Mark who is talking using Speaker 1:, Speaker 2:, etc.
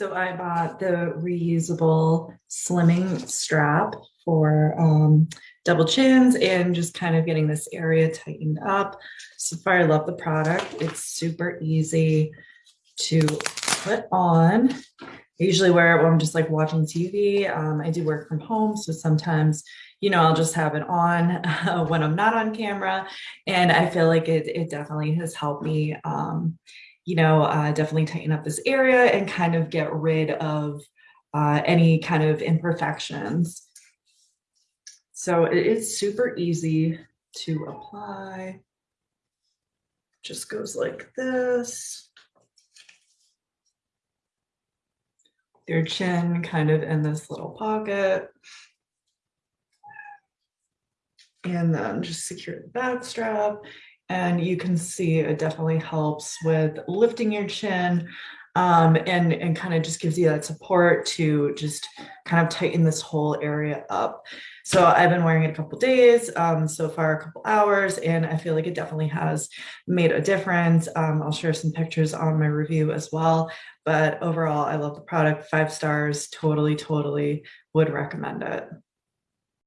Speaker 1: So I bought the reusable slimming strap for um, double chins and just kind of getting this area tightened up. So far, I love the product. It's super easy to put on. I usually wear it when I'm just like watching TV. Um, I do work from home, so sometimes, you know, I'll just have it on uh, when I'm not on camera. And I feel like it, it definitely has helped me um, you know, uh, definitely tighten up this area and kind of get rid of uh, any kind of imperfections. So it is super easy to apply. Just goes like this. Your chin kind of in this little pocket. And then just secure the back strap and you can see it definitely helps with lifting your chin um, and, and kind of just gives you that support to just kind of tighten this whole area up. So I've been wearing it a couple days, um, so far a couple hours, and I feel like it definitely has made a difference. Um, I'll share some pictures on my review as well, but overall, I love the product, five stars, totally, totally would recommend it.